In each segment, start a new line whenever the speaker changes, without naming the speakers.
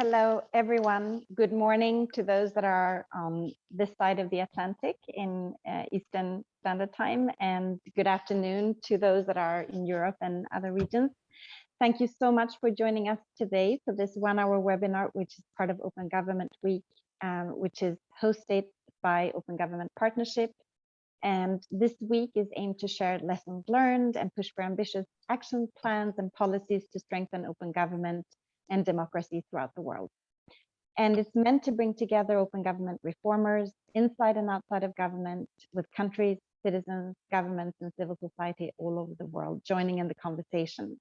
Hello, everyone. Good morning to those that are on this side of the Atlantic in uh, Eastern Standard Time, and good afternoon to those that are in Europe and other regions. Thank you so much for joining us today for this one-hour webinar, which is part of Open Government Week, um, which is hosted by Open Government Partnership. And this week is aimed to share lessons learned and push for ambitious action plans and policies to strengthen open government and democracy throughout the world. And it's meant to bring together open government reformers inside and outside of government with countries, citizens, governments, and civil society all over the world joining in the conversation.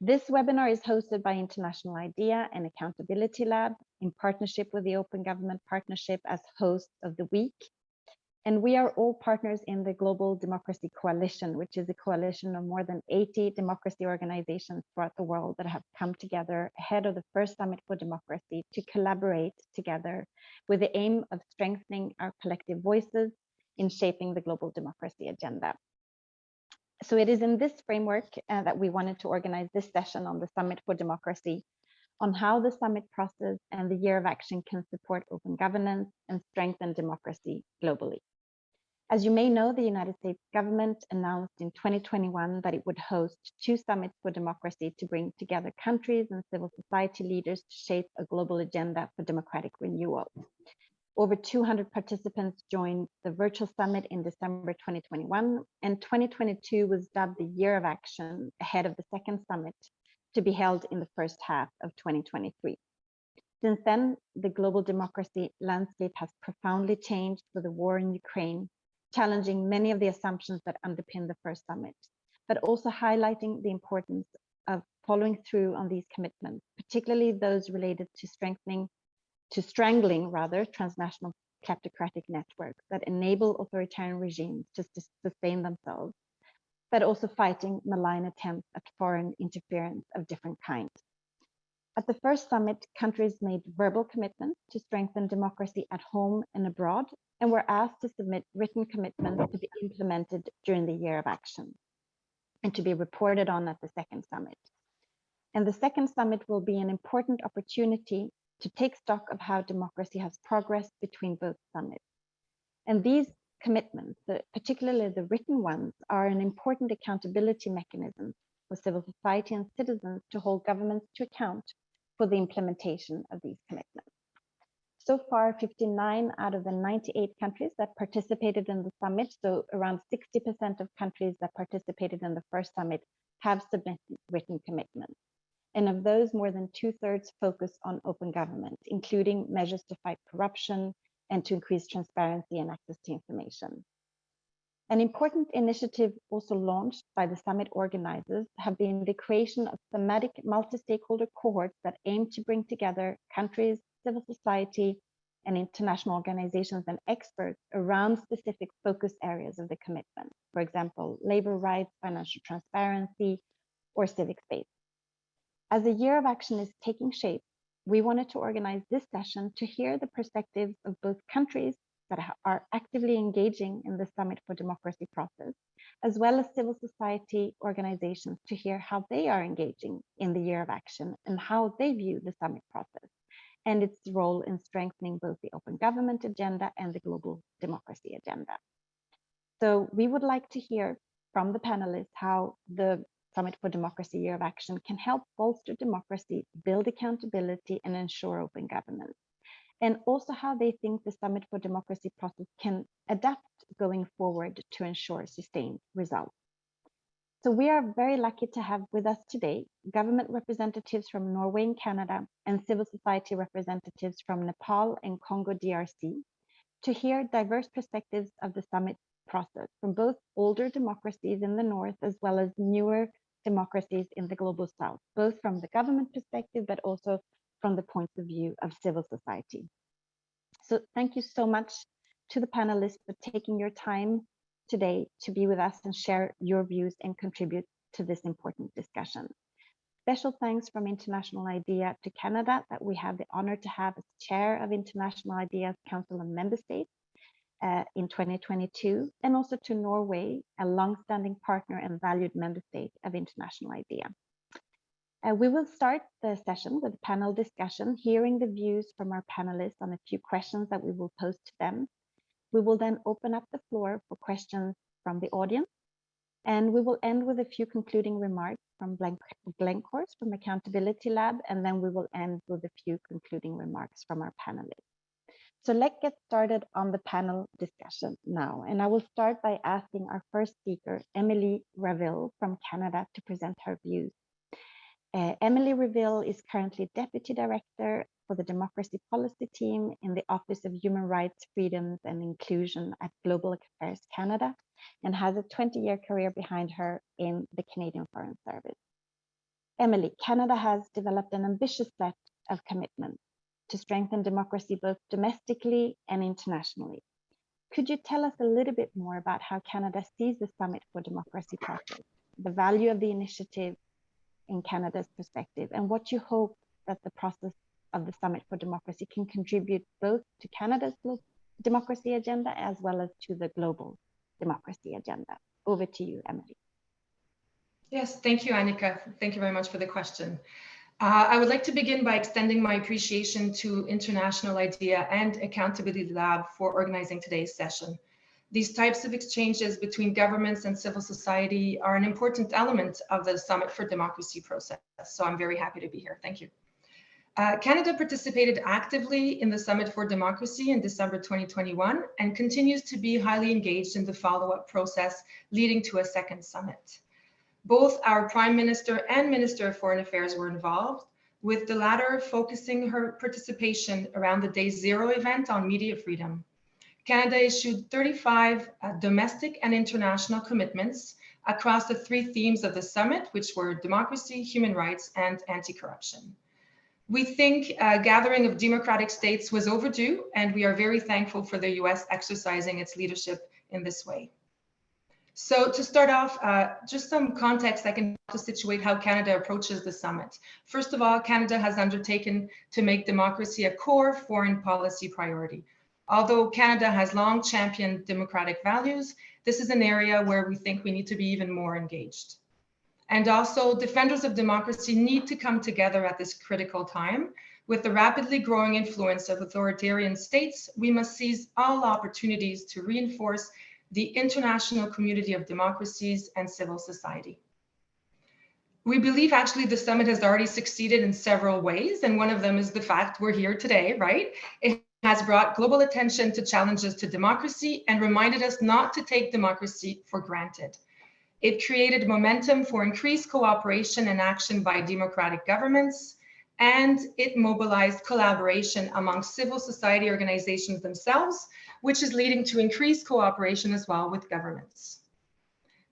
This webinar is hosted by International IDEA and Accountability Lab in partnership with the Open Government Partnership as host of the week and we are all partners in the Global Democracy Coalition, which is a coalition of more than 80 democracy organizations throughout the world that have come together ahead of the first Summit for Democracy to collaborate together with the aim of strengthening our collective voices in shaping the global democracy agenda. So it is in this framework uh, that we wanted to organize this session on the Summit for Democracy on how the summit process and the year of action can support open governance and strengthen democracy globally. As you may know, the United States government announced in 2021 that it would host two summits for democracy to bring together countries and civil society leaders to shape a global agenda for democratic renewal. Over 200 participants joined the virtual summit in December 2021, and 2022 was dubbed the year of action ahead of the second summit to be held in the first half of 2023. Since then, the global democracy landscape has profoundly changed with the war in Ukraine challenging many of the assumptions that underpin the first summit, but also highlighting the importance of following through on these commitments, particularly those related to strengthening, to strangling rather, transnational kleptocratic networks that enable authoritarian regimes to sustain themselves, but also fighting malign attempts at foreign interference of different kinds. At the first summit, countries made verbal commitments to strengthen democracy at home and abroad, and were asked to submit written commitments to be implemented during the year of action and to be reported on at the second summit. And the second summit will be an important opportunity to take stock of how democracy has progressed between both summits. And these commitments, particularly the written ones, are an important accountability mechanism for civil society and citizens to hold governments to account for the implementation of these commitments. So far, 59 out of the 98 countries that participated in the summit, so around 60% of countries that participated in the first summit have submitted written commitments. And of those, more than two thirds focus on open government, including measures to fight corruption and to increase transparency and access to information. An important initiative also launched by the summit organizers have been the creation of thematic multi-stakeholder cohorts that aim to bring together countries, civil society, and international organizations and experts around specific focus areas of the commitment. For example, labor rights, financial transparency, or civic space. As the year of action is taking shape, we wanted to organize this session to hear the perspectives of both countries that are actively engaging in the Summit for Democracy process, as well as civil society organizations to hear how they are engaging in the year of action and how they view the summit process and its role in strengthening both the open government agenda and the global democracy agenda. So we would like to hear from the panelists how the Summit for Democracy Year of Action can help bolster democracy, build accountability, and ensure open government. And also how they think the Summit for Democracy process can adapt going forward to ensure sustained results. So we are very lucky to have with us today government representatives from Norway and Canada and civil society representatives from Nepal and Congo DRC to hear diverse perspectives of the summit process from both older democracies in the north as well as newer democracies in the global south, both from the government perspective, but also from the point of view of civil society. So thank you so much to the panelists for taking your time today to be with us and share your views and contribute to this important discussion. Special thanks from International IDEA to Canada that we have the honor to have as chair of International IDEA's Council of Member States uh, in 2022, and also to Norway, a long-standing partner and valued member state of International IDEA. Uh, we will start the session with a panel discussion, hearing the views from our panelists on a few questions that we will pose to them. We will then open up the floor for questions from the audience. And we will end with a few concluding remarks from Glencorse from Accountability Lab, and then we will end with a few concluding remarks from our panelists. So let's get started on the panel discussion now. And I will start by asking our first speaker, Emily Raville from Canada, to present her views. Uh, Emily Raville is currently Deputy Director for the Democracy Policy Team in the Office of Human Rights, Freedoms and Inclusion at Global Affairs Canada and has a 20-year career behind her in the Canadian Foreign Service. Emily, Canada has developed an ambitious set of commitments to strengthen democracy both domestically and internationally. Could you tell us a little bit more about how Canada sees the Summit for Democracy process, the value of the initiative, in Canada's perspective and what you hope that the process of the Summit for Democracy can contribute both to Canada's democracy agenda as well as to the global democracy agenda. Over to you, Emily.
Yes, thank you, Annika. Thank you very much for the question. Uh, I would like to begin by extending my appreciation to International IDEA and Accountability Lab for organizing today's session. These types of exchanges between governments and civil society are an important element of the Summit for Democracy process. So I'm very happy to be here. Thank you. Uh, Canada participated actively in the Summit for Democracy in December 2021 and continues to be highly engaged in the follow-up process leading to a second summit. Both our Prime Minister and Minister of Foreign Affairs were involved, with the latter focusing her participation around the Day Zero event on media freedom. Canada issued 35 uh, domestic and international commitments across the three themes of the summit, which were democracy, human rights, and anti-corruption. We think a gathering of democratic states was overdue, and we are very thankful for the US exercising its leadership in this way. So to start off, uh, just some context that can to situate how Canada approaches the summit. First of all, Canada has undertaken to make democracy a core foreign policy priority. Although Canada has long championed democratic values, this is an area where we think we need to be even more engaged. And also defenders of democracy need to come together at this critical time. With the rapidly growing influence of authoritarian states, we must seize all opportunities to reinforce the international community of democracies and civil society. We believe actually the summit has already succeeded in several ways, and one of them is the fact we're here today, right? It has brought global attention to challenges to democracy and reminded us not to take democracy for granted. It created momentum for increased cooperation and action by democratic governments, and it mobilized collaboration among civil society organizations themselves, which is leading to increased cooperation as well with governments.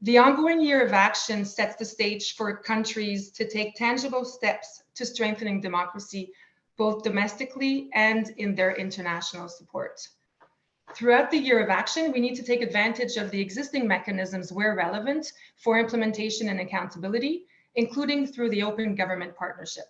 The ongoing year of action sets the stage for countries to take tangible steps to strengthening democracy both domestically and in their international support. Throughout the year of action, we need to take advantage of the existing mechanisms where relevant for implementation and accountability, including through the Open Government Partnership.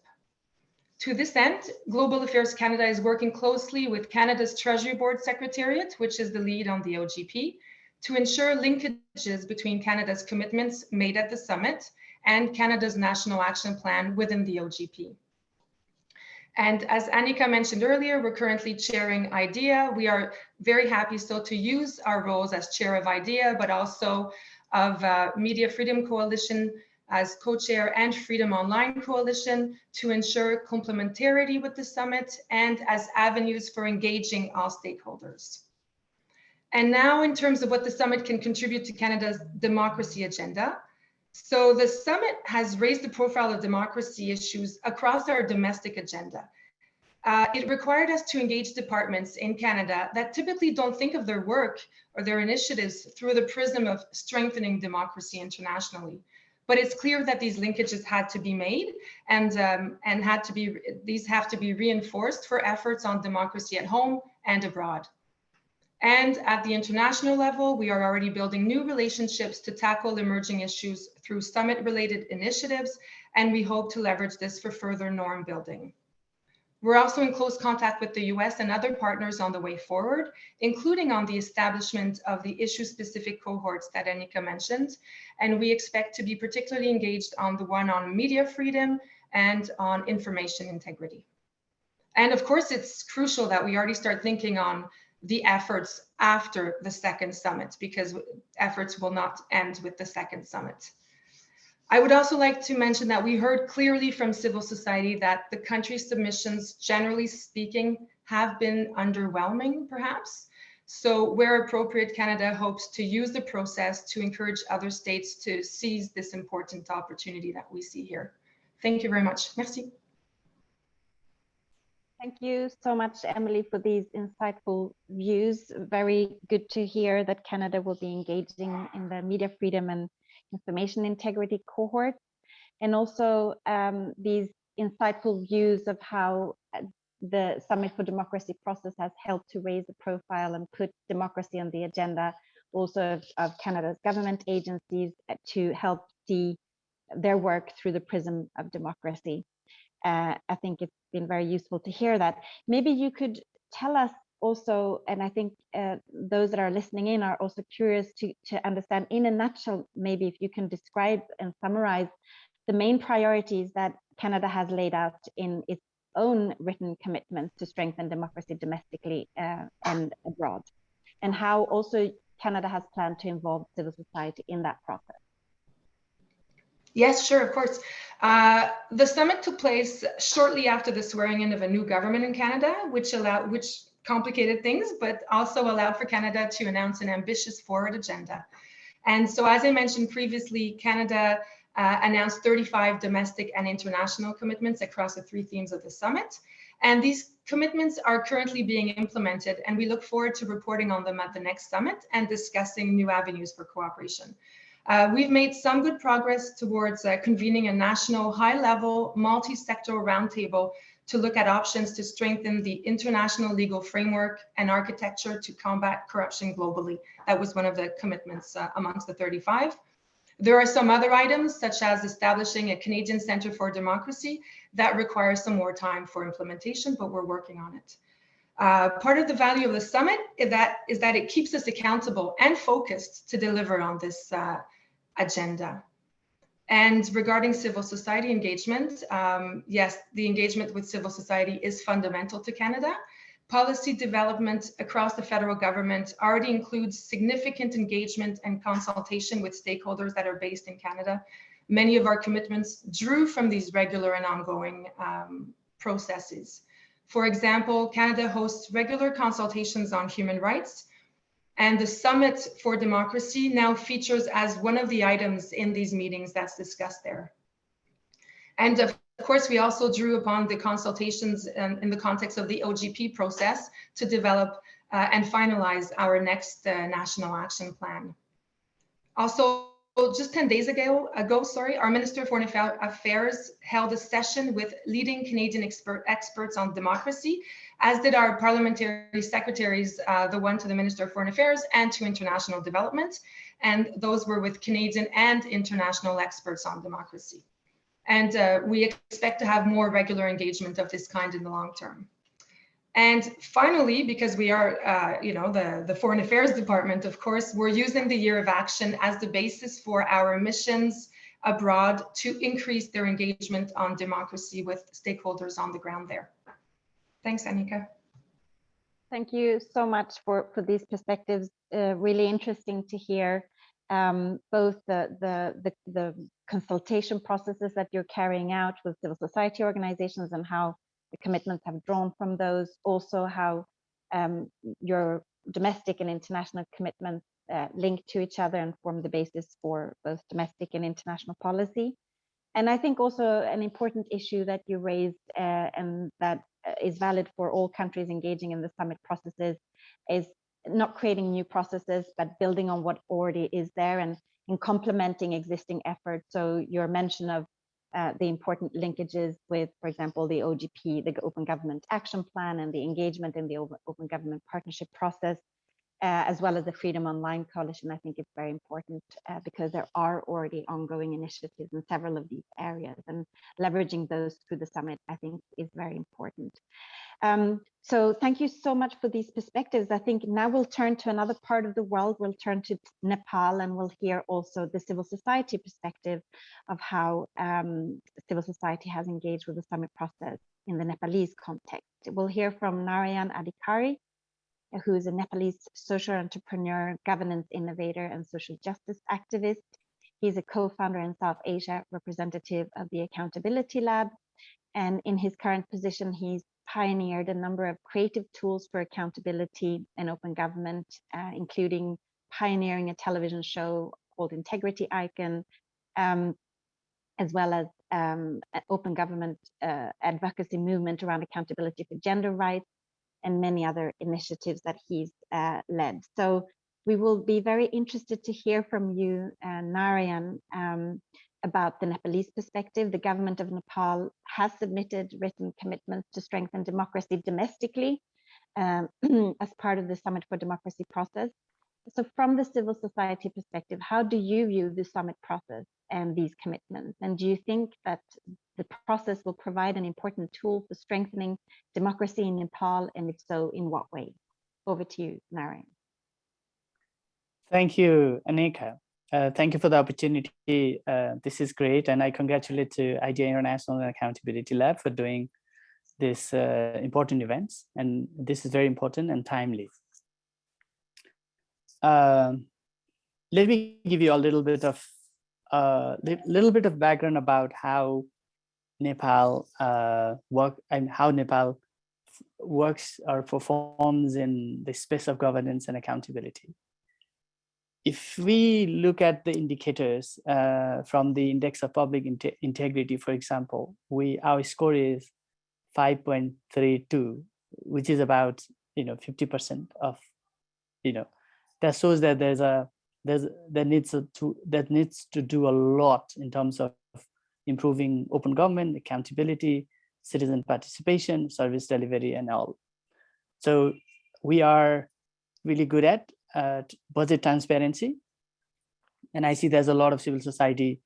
To this end, Global Affairs Canada is working closely with Canada's Treasury Board Secretariat, which is the lead on the OGP, to ensure linkages between Canada's commitments made at the summit and Canada's National Action Plan within the OGP. And as Annika mentioned earlier, we're currently chairing IDEA. We are very happy still to use our roles as chair of IDEA, but also of uh, Media Freedom Coalition as co-chair and Freedom Online Coalition to ensure complementarity with the summit and as avenues for engaging all stakeholders. And now in terms of what the summit can contribute to Canada's democracy agenda, so the summit has raised the profile of democracy issues across our domestic agenda. Uh, it required us to engage departments in Canada that typically don't think of their work or their initiatives through the prism of strengthening democracy internationally. But it's clear that these linkages had to be made and, um, and had to be, these have to be reinforced for efforts on democracy at home and abroad. And at the international level, we are already building new relationships to tackle emerging issues through summit related initiatives, and we hope to leverage this for further norm building. We're also in close contact with the US and other partners on the way forward, including on the establishment of the issue-specific cohorts that Annika mentioned. And we expect to be particularly engaged on the one on media freedom and on information integrity. And of course, it's crucial that we already start thinking on the efforts after the second summit, because efforts will not end with the second summit. I would also like to mention that we heard clearly from civil society that the country's submissions, generally speaking, have been underwhelming, perhaps. So where appropriate, Canada hopes to use the process to encourage other states to seize this important opportunity that we see here. Thank you very much. Merci.
Thank you so much, Emily, for these insightful views. Very good to hear that Canada will be engaging in the media freedom and information integrity cohort, and also um, these insightful views of how uh, the Summit for Democracy process has helped to raise the profile and put democracy on the agenda also of, of Canada's government agencies to help see their work through the prism of democracy. Uh, I think it's been very useful to hear that. Maybe you could tell us also, and I think uh, those that are listening in are also curious to, to understand in a nutshell, maybe if you can describe and summarize the main priorities that Canada has laid out in its own written commitments to strengthen democracy domestically uh, and abroad, and how also Canada has planned to involve civil society in that process.
Yes, sure, of course. Uh, the summit took place shortly after the swearing in of a new government in Canada, which allowed, which complicated things, but also allowed for Canada to announce an ambitious forward agenda. And so, as I mentioned previously, Canada uh, announced 35 domestic and international commitments across the three themes of the summit. And these commitments are currently being implemented, and we look forward to reporting on them at the next summit and discussing new avenues for cooperation. Uh, we've made some good progress towards uh, convening a national high-level multi-sectoral roundtable to look at options to strengthen the international legal framework and architecture to combat corruption globally. That was one of the commitments uh, amongst the 35. There are some other items, such as establishing a Canadian Centre for Democracy, that requires some more time for implementation, but we're working on it. Uh, part of the value of the summit is that, is that it keeps us accountable and focused to deliver on this uh, agenda. And regarding civil society engagement, um, yes, the engagement with civil society is fundamental to Canada. Policy development across the federal government already includes significant engagement and consultation with stakeholders that are based in Canada. Many of our commitments drew from these regular and ongoing um, processes. For example, Canada hosts regular consultations on human rights, and the Summit for Democracy now features as one of the items in these meetings that's discussed there. And of course, we also drew upon the consultations in, in the context of the OGP process to develop uh, and finalize our next uh, national action plan. Also, just 10 days ago, ago, sorry, our Minister of Foreign Affairs held a session with leading Canadian expert, experts on democracy as did our parliamentary secretaries, uh, the one to the Minister of Foreign Affairs and to International Development. And those were with Canadian and international experts on democracy. And uh, we expect to have more regular engagement of this kind in the long term. And finally, because we are, uh, you know, the, the Foreign Affairs Department, of course, we're using the year of action as the basis for our missions abroad to increase their engagement on democracy with stakeholders on the ground there. Thanks, Annika.
Thank you so much for, for these perspectives. Uh, really interesting to hear um, both the, the, the, the, consultation processes that you're carrying out with civil society organizations and how the commitments have drawn from those. Also how um, your domestic and international commitments uh, link to each other and form the basis for both domestic and international policy. And I think also an important issue that you raised uh, and that uh, valid for all countries engaging in the summit processes is not creating new processes, but building on what already is there and, in complementing existing efforts. So your mention of uh, the important linkages with, for example, the OGP, the Open Government Action Plan, and the engagement in the Open Government Partnership process, uh, as well as the Freedom Online Coalition, I think it's very important uh, because there are already ongoing initiatives in several of these areas and leveraging those through the summit, I think is very important. Um, so thank you so much for these perspectives. I think now we'll turn to another part of the world. We'll turn to Nepal and we'll hear also the civil society perspective of how um, civil society has engaged with the summit process in the Nepalese context. We'll hear from Narayan Adhikari, who is a Nepalese social entrepreneur, governance innovator, and social justice activist. He's a co-founder in South Asia representative of the Accountability Lab. And in his current position, he's pioneered a number of creative tools for accountability and open government, uh, including pioneering a television show called Integrity Icon, um, as well as um, open government uh, advocacy movement around accountability for gender rights and many other initiatives that he's uh, led. So we will be very interested to hear from you, uh, Narayan, um, about the Nepalese perspective. The government of Nepal has submitted written commitments to strengthen democracy domestically um, as part of the Summit for Democracy process. So from the civil society perspective, how do you view the summit process and these commitments? And do you think that the process will provide an important tool for strengthening democracy in Nepal? And if so, in what way? Over to you, Narayan.
Thank you, Annika. Uh, thank you for the opportunity. Uh, this is great. And I congratulate to IDEA International and Accountability Lab for doing this uh, important events. And this is very important and timely. Um, let me give you a little bit of a uh, little bit of background about how Nepal uh, work and how Nepal works or performs in the space of governance and accountability. If we look at the indicators uh, from the index of public integrity, for example, we our score is 5.32, which is about you know 50% of you know that shows that there's a there's that needs to that needs to do a lot in terms of improving open government accountability citizen participation service delivery and all. So we are really good at uh, budget transparency. And i see there's a lot of civil society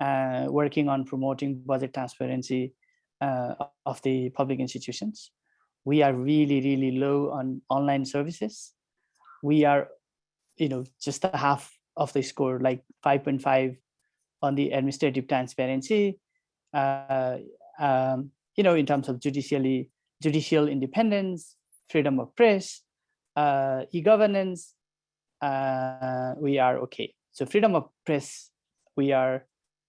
uh, working on promoting budget transparency uh, of the public institutions. We are really really low on online services. We are you know, just half of the score, like 5.5 on the administrative transparency, uh, um, you know, in terms of judicially, judicial independence, freedom of press, uh, e-governance, uh, we are okay. So freedom of press, we are,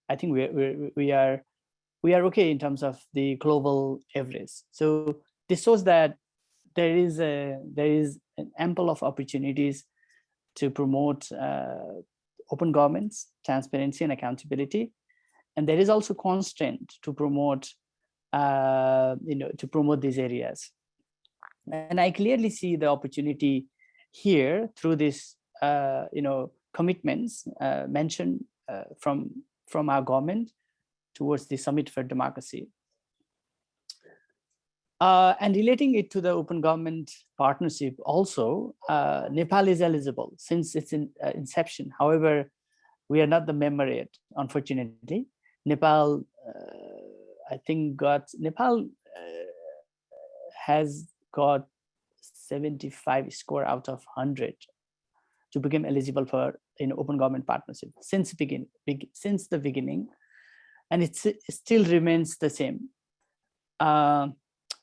I think we, we, we are, we are okay in terms of the global average. So this shows that there is a, there is an ample of opportunities to promote uh, open governments, transparency and accountability. And there is also constraint to promote, uh, you know, to promote these areas. And I clearly see the opportunity here through this, you know, commitments uh, mentioned uh, from, from our government towards the Summit for Democracy. Uh, and relating it to the open government partnership also, uh, Nepal is eligible since its in, uh, inception. However, we are not the member yet, unfortunately. Nepal, uh, I think got, Nepal uh, has got 75 score out of 100 to become eligible for an open government partnership since begin, be, since the beginning, and it still remains the same. Uh,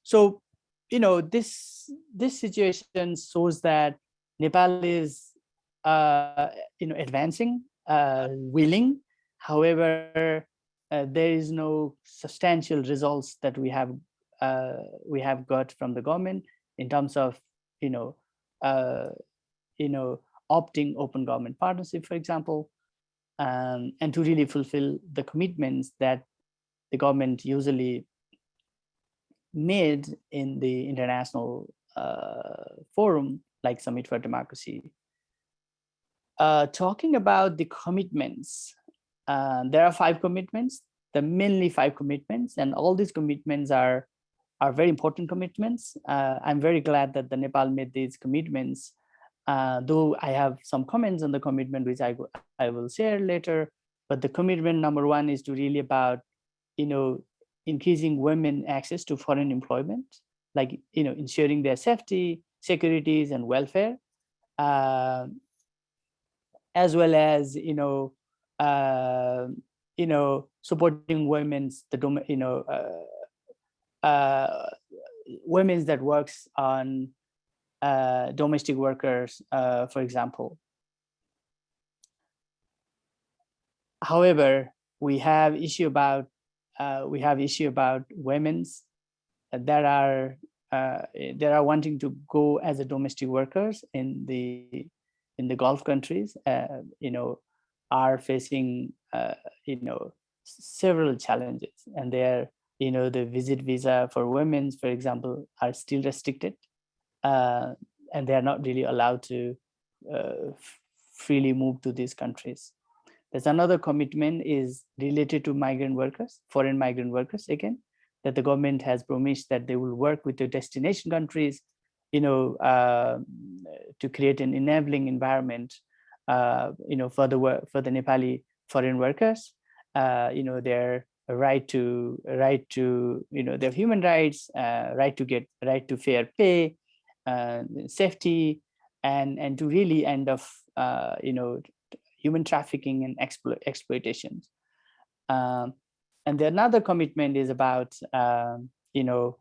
so, you know, this this situation shows that Nepal is, uh, you know, advancing, uh, willing. However, uh, there is no substantial results that we have uh, we have got from the government in terms of, you know, uh, you know, opting open government partnership, for example, um, and to really fulfill the commitments that the government usually made in the international uh, forum like Summit for Democracy. Uh, talking about the commitments, uh, there are five commitments, the mainly five commitments, and all these commitments are are very important commitments. Uh, I'm very glad that the Nepal made these commitments Uh, though I have some comments on the commitment, which I, I will share later, but the commitment number one is to really about, you know, increasing women access to foreign employment, like, you know, ensuring their safety, securities and welfare, uh, as well as, you know, uh, you know, supporting women's, the, you know, uh, uh, women's that works on uh, domestic workers, uh, for example. However, we have issue about uh, we have issue about women's that are uh, that are wanting to go as a domestic workers in the in the Gulf countries. Uh, you know, are facing uh, you know several challenges, and they're you know the visit visa for women, for example, are still restricted uh, and they are not really allowed to uh, freely move to these countries. There's another commitment is related to migrant workers, foreign migrant workers again, that the government has promised that they will work with the destination countries, you know, uh, to create an enabling environment, uh, you know, for the for the Nepali foreign workers, uh, you know, their right to right to you know their human rights, uh, right to get right to fair pay, uh, safety and and to really end of uh, you know human trafficking and explo exploitations. Um, and the another commitment is about um, you know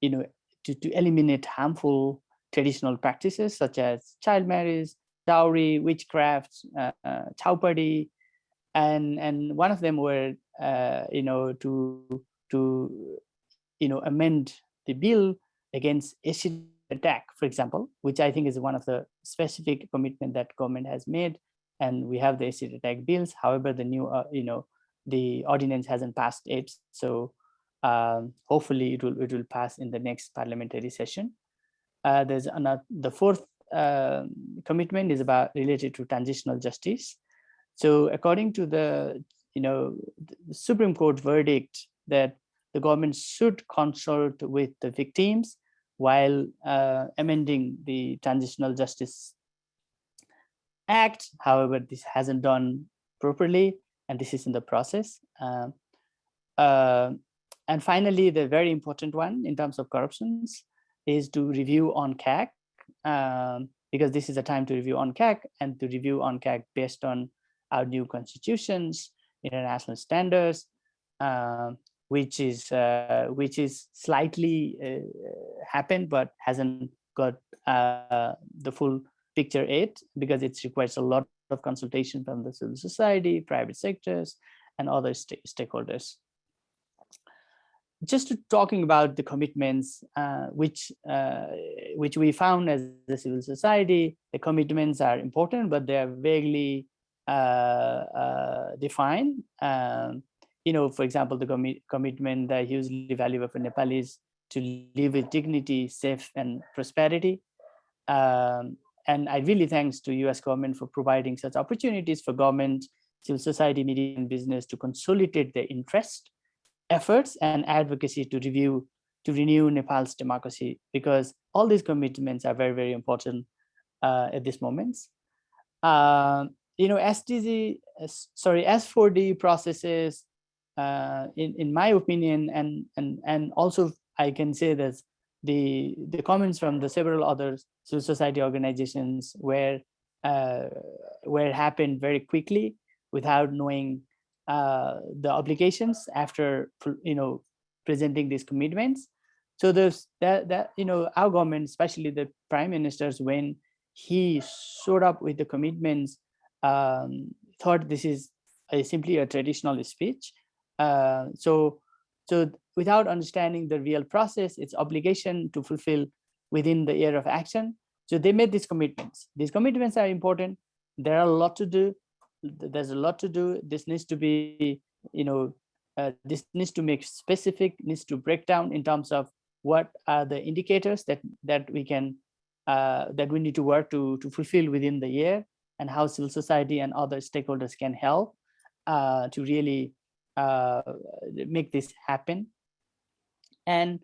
you know to, to eliminate harmful traditional practices such as child marriage, dowry, witchcraft, uh, uh, and and one of them were uh, you know to to you know amend the bill against acid attack, for example, which I think is one of the specific commitment that government has made. And we have the acid attack bills. However, the new, uh, you know, the ordinance hasn't passed yet. So um, hopefully it will, it will pass in the next parliamentary session. Uh, there's another, the fourth uh, commitment is about related to transitional justice. So according to the, you know, the Supreme Court verdict that the government should consult with the victims while uh, amending the Transitional Justice Act. However, this hasn't done properly, and this is in the process. Uh, uh, and finally, the very important one in terms of corruptions is to review UNCAC, um, because this is a time to review UNCAC and to review UNCAC based on our new constitutions, international standards, um, which is uh, which is slightly uh, happened but hasn't got uh, the full picture yet because it requires a lot of consultation from the civil society, private sectors, and other st stakeholders. Just talking about the commitments uh, which uh, which we found as the civil society, the commitments are important, but they are vaguely uh, defined. Um, you know, for example, the commi commitment that hugely valuable for Nepalis to live with dignity, safe and prosperity. Um, and I really thanks to US government for providing such opportunities for government, civil society, media and business to consolidate their interest, efforts and advocacy to review, to renew Nepal's democracy, because all these commitments are very, very important uh, at this moment. Uh, you know, SDG, sorry, S4D processes uh, in in my opinion, and and and also I can say that the the comments from the several other civil society organizations were uh, were happened very quickly without knowing uh, the obligations after you know presenting these commitments. So there's that that you know our government, especially the prime ministers, when he showed up with the commitments, um, thought this is a, simply a traditional speech uh, so, so without understanding the real process, its obligation to fulfill within the year of action. So they made these commitments. These commitments are important. There are a lot to do. There's a lot to do. This needs to be, you know, uh, this needs to make specific, needs to break down in terms of what are the indicators that that we can uh, that we need to work to to fulfill within the year and how civil society and other stakeholders can help uh, to really uh, make this happen and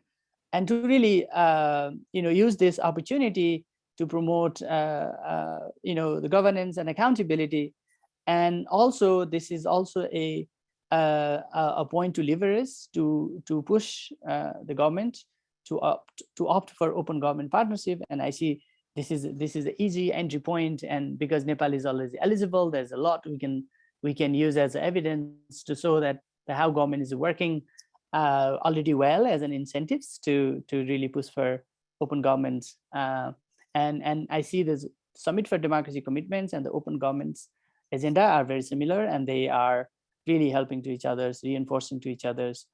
and to really uh, you know use this opportunity to promote, uh, uh, you know, the governance and accountability. And also, this is also a uh, a point to leverage to to push uh, the government to opt to opt for open government partnership. And I see this is this is an easy entry point, and because Nepal is already eligible, there's a lot we can we can use as evidence to show that the how government is working uh, already well as an incentives to to really push for open governments. Uh, and and I see this Summit for Democracy commitments and the open governments agenda are very similar, and they are really helping to each other's, reinforcing to each other's.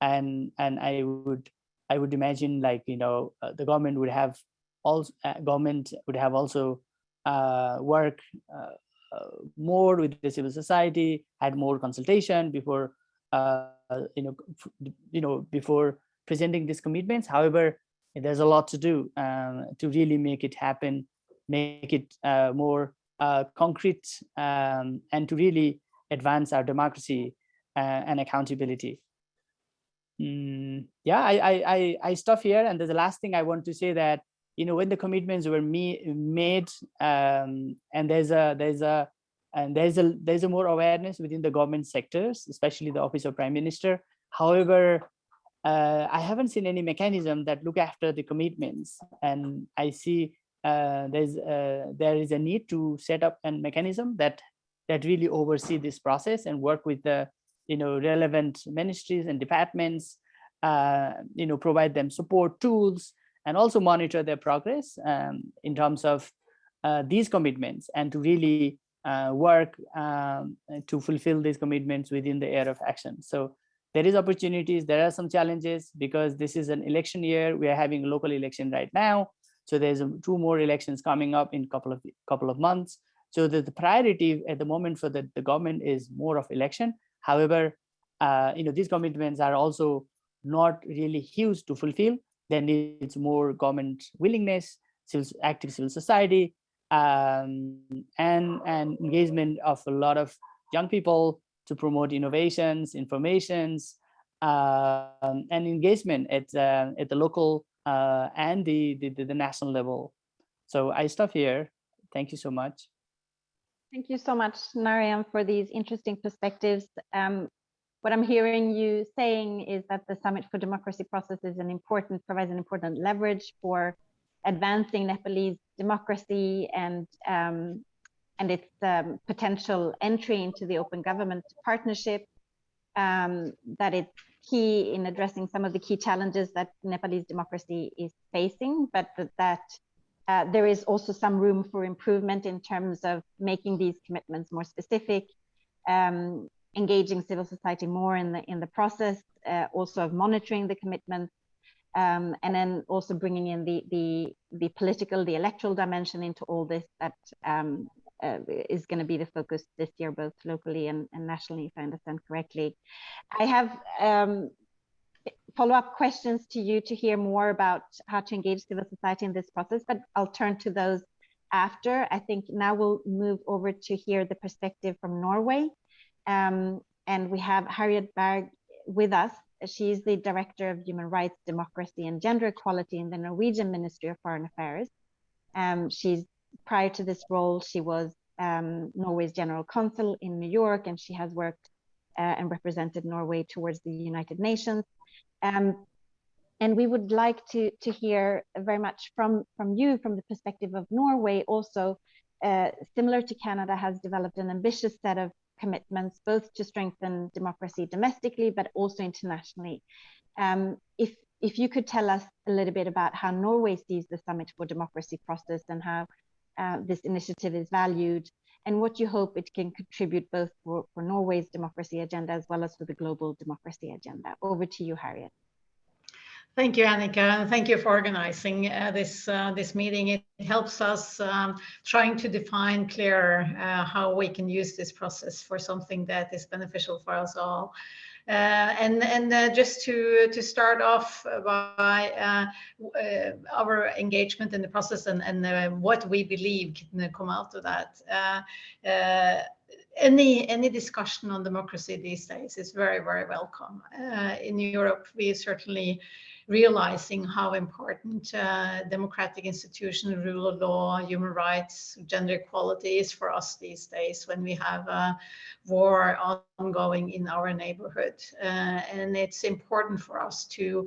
And and I would I would imagine like you know uh, the government would have also uh, government would have also uh, work uh, more with the civil society, had more consultation before uh, you know you know before presenting these commitments. However, there's a lot to do um, to really make it happen, make it more concrete, um, and to really advance our democracy uh, and accountability. Mm, yeah, I, I, I, I stop here. And the last thing I want to say that, you know, when the commitments were me, made um, and there's a, there's a, and there's a, there's a more awareness within the government sectors, especially the office of prime minister. However, uh, I haven't seen any mechanism that look after the commitments. And I see uh, there's uh, there is a need to set up a mechanism that that really oversee this process and work with the you know relevant ministries and departments uh, you know provide them support tools and also monitor their progress um, in terms of uh, these commitments and to really uh, work um, to fulfill these commitments within the area of action so there is opportunities there are some challenges because this is an election year we are having a local election right now so there's two more elections coming up in couple of couple of months so the, the priority at the moment for the, the government is more of election. However, uh, you know, these commitments are also not really huge to fulfill. There needs more government willingness, civil, active civil society, um, and, and engagement of a lot of young people to promote innovations, informations, uh, and engagement at, uh, at the local uh, and the, the, the national level. So I stop here. Thank you so much.
Thank you so much, Narayan, for these interesting perspectives. Um, what I'm hearing you saying is that the Summit for Democracy process is an important, provides an important leverage for advancing Nepalese democracy and um, and its um, potential entry into the open government partnership. Um, that it's key in addressing some of the key challenges that Nepalese democracy is facing, but that, that uh, there is also some room for improvement in terms of making these commitments more specific, um, engaging civil society more in the in the process, uh, also of monitoring the commitments, um, and then also bringing in the the the political, the electoral dimension into all this that um, uh, is going to be the focus this year, both locally and, and, nationally, if I understand correctly. I have um, follow-up questions to you to hear more about how to engage civil society in this process, but I'll turn to those after. I think now we'll move over to hear the perspective from Norway. Um, and we have Harriet Berg with us. She's the Director of Human Rights, Democracy and Gender Equality in the Norwegian Ministry of Foreign Affairs. Um, she's prior to this role, she was um, Norway's General Consul in New York, and she has worked uh, and represented Norway towards the United Nations. Um, and we would like to, to hear very much from, from you, from the perspective of Norway, also uh, similar to Canada, has developed an ambitious set of commitments, both to strengthen democracy domestically, but also internationally. Um, if, if you could tell us a little bit about how Norway sees the Summit for Democracy process and how uh, this initiative is valued, and what you hope it can contribute both for, for Norway's democracy agenda as well as for the global democracy agenda. Over to you, Harriet.
Thank you, Annika, and thank you for organizing uh, this uh, this meeting. It helps us um, trying to define clearer uh, how we can use this process for something that is beneficial for us all. Uh, and and uh, just to to start off by uh, our engagement in the process and and what we believe can come out of that any any discussion on democracy these days is very very welcome uh, in europe we certainly realizing how important uh, democratic institutions, rule of law, human rights, gender equality is for us these days when we have a war ongoing in our neighborhood. Uh, and it's important for us to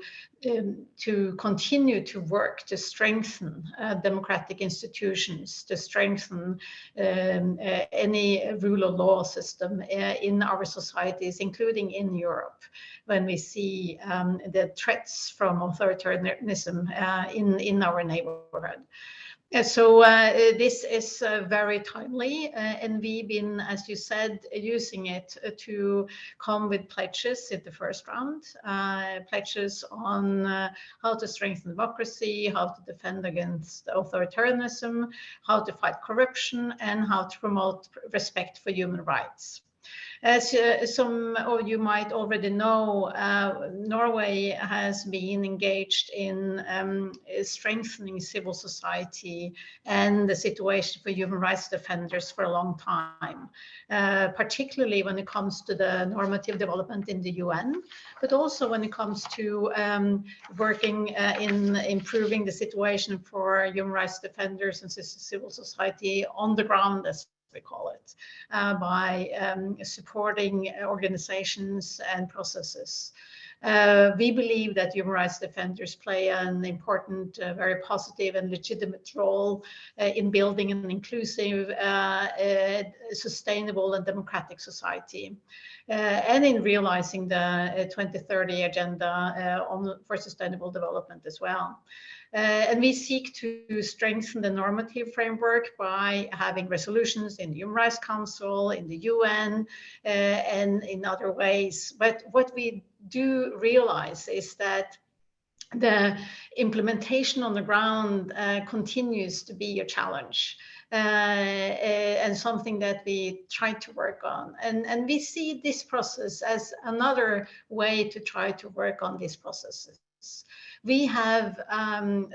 to continue to work to strengthen uh, democratic institutions, to strengthen um, uh, any rule of law system uh, in our societies, including in Europe, when we see um, the threats from authoritarianism uh, in, in our neighborhood. Uh, so uh, this is uh, very timely, uh, and we've been, as you said, using it uh, to come with pledges in the first round, uh, pledges on how to strengthen democracy, how to defend against authoritarianism, how to fight corruption, and how to promote respect for human rights. As uh, some of you might already know, uh, Norway has been engaged in um, strengthening civil society and the situation for human rights defenders for a long time, uh, particularly when it comes to the normative development in the UN, but also when it comes to um, working uh, in improving the situation for human rights defenders and civil society on the ground as we call it, uh, by um, supporting organizations and processes. Uh, we believe that human rights defenders play an important, uh, very positive and legitimate role uh, in building an inclusive, uh, uh, sustainable and democratic society. and in realizing the 2030 agenda on, for sustainable development as well. Uh, and we seek to strengthen the normative framework by having resolutions in the Human Rights Council, in the UN, uh, and in other ways. But what we do realize is that the implementation on the ground uh, continues to be a challenge. Uh, uh, and something that we try to work on. And, and we see this process as another way to try to work on these processes. We have um,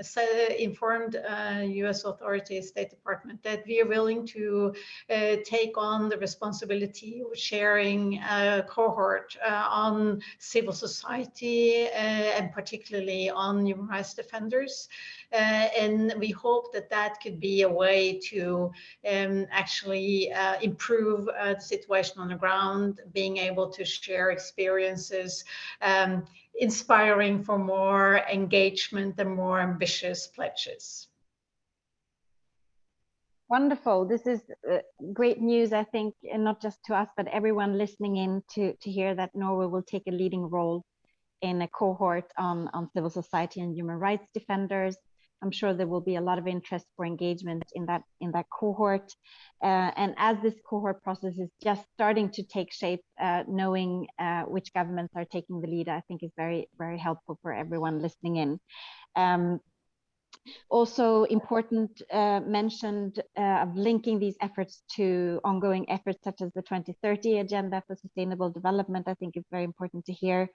informed uh, US authorities, State Department, that we are willing to uh, take on the responsibility of sharing a cohort uh, on civil society uh, and particularly on human rights defenders. Uh, and we hope that that could be a way to um, actually uh, improve uh, the situation on the ground, being able to share experiences, um, inspiring for more engagement and more ambitious pledges.
Wonderful. This is uh, great news, I think, and not just to us, but everyone listening in to, to hear that Norway will take a leading role in a cohort on, on civil society and human rights defenders. I'm sure there will be a lot of interest for engagement in that in that cohort. Uh, and as this cohort process is just starting to take shape, uh, knowing uh, which governments are taking the lead, I think is very, very helpful for everyone listening in. Um, also important uh, mentioned uh, of linking these efforts to ongoing efforts such as the 2030 agenda for sustainable development, I think is very important to hear.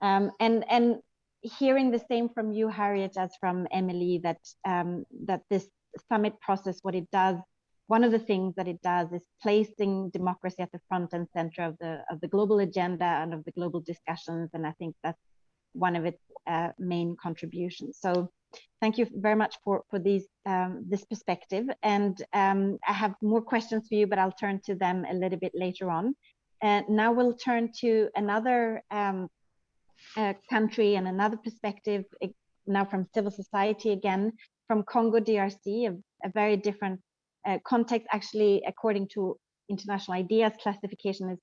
Um, and, and hearing the same from you, Harriet, as from Emily, that um, that this summit process, what it does, one of the things that it does is placing democracy at the front and center of the of the global agenda and of the global discussions, and I think that's one of its uh, main contributions. So, thank you very much for for these um, this perspective, and um, I have more questions for you, but I'll turn to them a little bit later on. And now we'll turn to another um, country and another perspective now from civil society again from Congo DRC, a, a very different uh, context. Actually, according to international IDEA's classification, is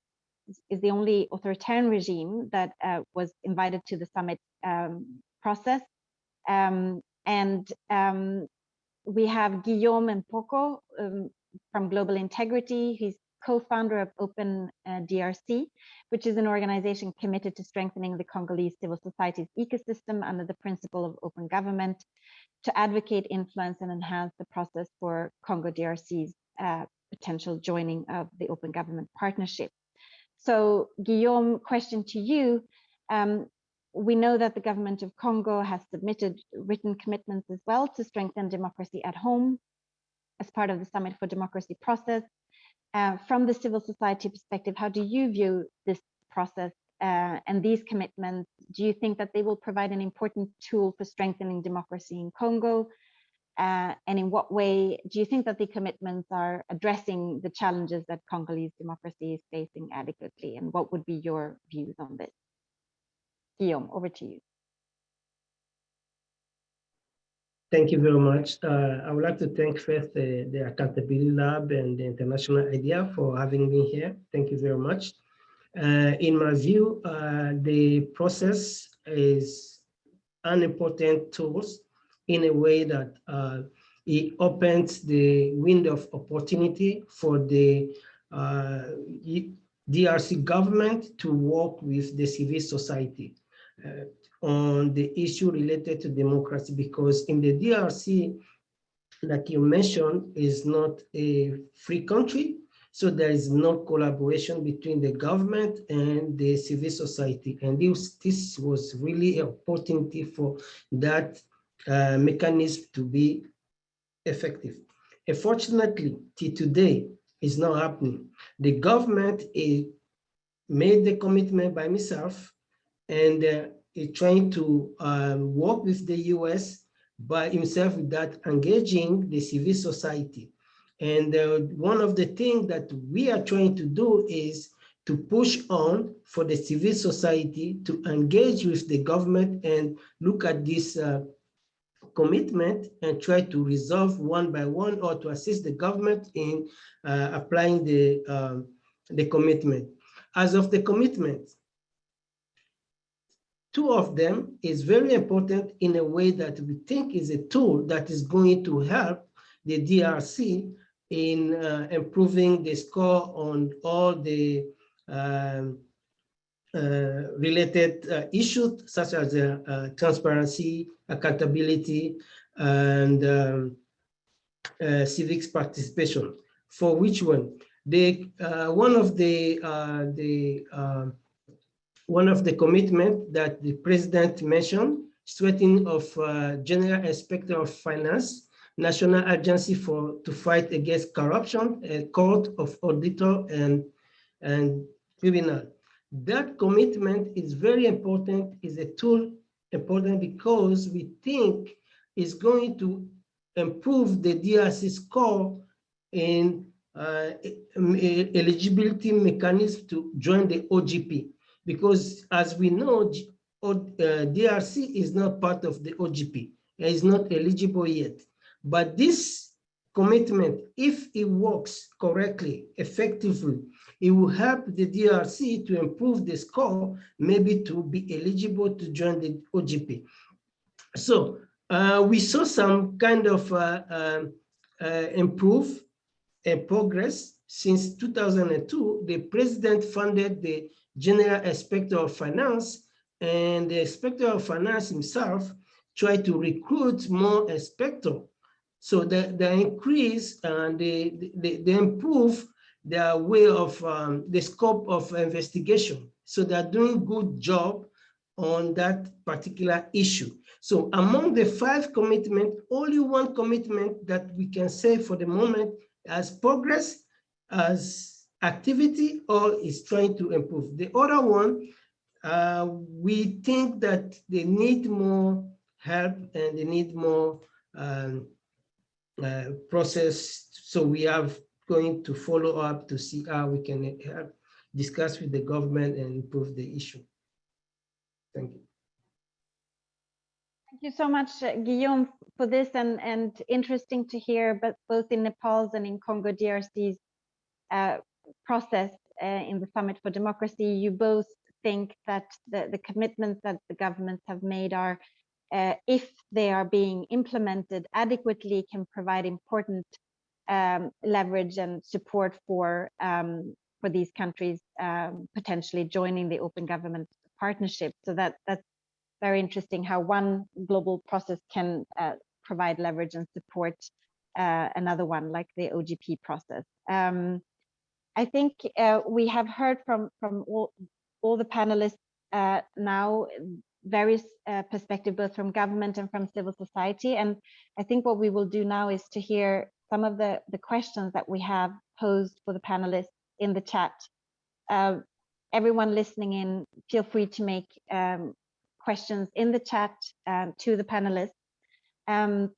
is the only authoritarian regime that uh, was invited to the summit um, process. Um, and um, we have Guillaume Mpoko um, from Global Integrity. He's co-founder of Open uh, DRC, which is an organization committed to strengthening the Congolese civil society's ecosystem under the principle of open government to advocate, influence, and enhance the process for Congo DRC's uh, potential joining of the Open Government Partnership. So Guillaume, question to you. Um, we know that the government of Congo has submitted written commitments as well to strengthen democracy at home as part of the Summit for Democracy process. Uh, from the civil society perspective, how do you view this process uh, and these commitments, do you think that they will provide an important tool for strengthening democracy in Congo? Uh, and in what way do you think that the commitments are addressing the challenges that Congolese democracy is facing adequately? And what would be your views on this? Guillaume, over to you.
Thank you very much. Uh, I would like to thank first the, the Accountability Lab and the International IDEA for having me here. Thank you very much. Uh, in my view, uh, the process is an important tool in a way that uh, it opens the window of opportunity for the uh, DRC government to work with the civil society. On the issue related to democracy because in the DRC, like you mentioned, is not a free country. So there is no collaboration between the government and the civil society. And this, this was really an opportunity for that uh, mechanism to be effective. Unfortunately, till today, it's not happening. The government is, made the commitment by myself and uh, is trying to um, work with the US by himself without engaging the civil society. And uh, one of the things that we are trying to do is to push on for the civil society to engage with the government and look at this uh, commitment and try to resolve one by one or to assist the government in uh, applying the, um, the commitment. As of the commitment, two of them is very important in a way that we think is a tool that is going to help the DRC in uh, improving the score on all the um, uh, related uh, issues such as uh, transparency, accountability, and um, uh, civics participation. For which one? The uh, one of the the um, one of the commitment that the president mentioned, strengthening of uh, General Inspector of Finance, National Agency for to fight against corruption, a court of auditor and, and criminal. That commitment is very important, is a tool important because we think it's going to improve the DRC score in uh, eligibility mechanism to join the OGP because as we know, uh, DRC is not part of the OGP. It is not eligible yet. But this commitment, if it works correctly, effectively, it will help the DRC to improve the score, maybe to be eligible to join the OGP. So uh, we saw some kind of uh, um, uh, improve uh, progress since 2002. The president funded the General Inspector of Finance, and the Inspector of Finance himself tried to recruit more inspector. So they, they increase and they, they, they improve their way of um, the scope of investigation. So they're doing good job on that particular issue. So among the five commitment, only one commitment that we can say for the moment as progress, as activity or is trying to improve. The other one, uh, we think that they need more help and they need more um, uh, process. So we are going to follow up to see how we can help discuss with the government and improve the issue. Thank you.
Thank you so much, uh, Guillaume, for this and, and interesting to hear, but both in Nepal's and in Congo DRC's uh, process uh, in the Summit for Democracy, you both think that the, the commitments that the governments have made are, uh, if they are being implemented adequately, can provide important um, leverage and support for um, for these countries um, potentially joining the Open Government Partnership. So that that's very interesting how one global process can uh, provide leverage and support uh, another one like the OGP process. Um, I think uh, we have heard from from all, all the panelists uh, now various uh, perspectives both from government and from civil society and I think what we will do now is to hear some of the the questions that we have posed for the panelists in the chat uh, everyone listening in, feel free to make um, questions in the chat um, to the panelists. Um,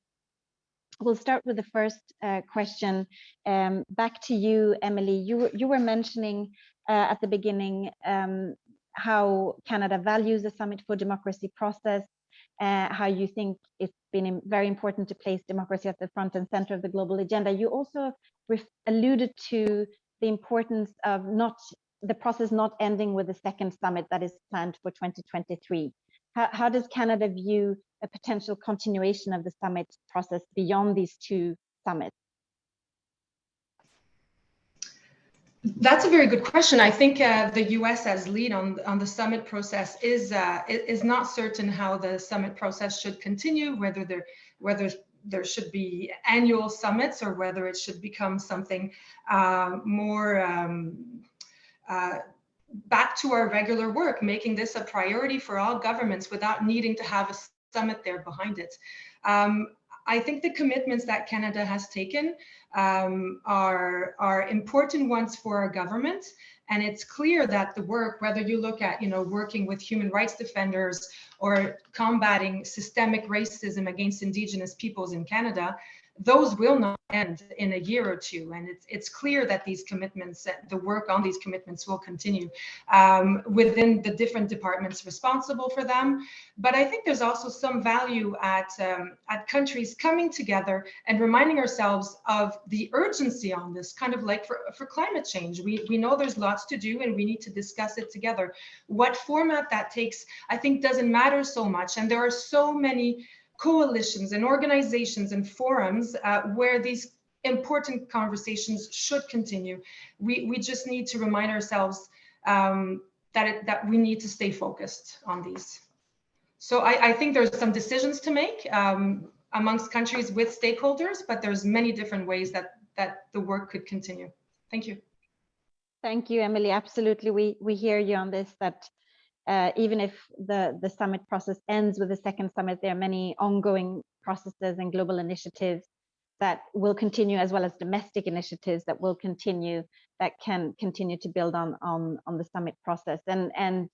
we'll start with the first uh, question. Um, back to you, Emily. You, you were mentioning uh, at the beginning um, how Canada values the Summit for Democracy process, uh, how you think it's been very important to place democracy at the front and center of the global agenda. You also alluded to the importance of not the process not ending with the second summit that is planned for 2023. How, how does Canada view a potential continuation of the summit process beyond these two summits?
That's a very good question. I think uh, the U.S. as lead on on the summit process is uh, is not certain how the summit process should continue, whether there whether there should be annual summits or whether it should become something uh, more um, uh, back to our regular work, making this a priority for all governments without needing to have a summit there behind it. Um, I think the commitments that Canada has taken um, are, are important ones for our government. And it's clear that the work, whether you look at, you know, working with human rights defenders or combating systemic racism against Indigenous peoples in Canada, those will not end in a year or two. And it's, it's clear that these commitments, the work on these commitments will continue um, within the different departments responsible for them. But I think there's also some value at, um, at countries coming together and reminding ourselves of the urgency on this, kind of like for, for climate change. We, we know there's lots to do and we need to discuss it together. What format that takes, I think doesn't matter so much. And there are so many coalitions and organizations and forums uh, where these important conversations should continue. We, we just need to remind ourselves um, that, it, that we need to stay focused on these. So I, I think there's some decisions to make um, amongst countries with stakeholders, but there's many different ways that, that the work could continue. Thank you.
Thank you, Emily. Absolutely. We, we hear you on this, that uh, even if the, the summit process ends with the second summit, there are many ongoing processes and global initiatives that will continue as well as domestic initiatives that will continue that can continue to build on on on the summit process. And and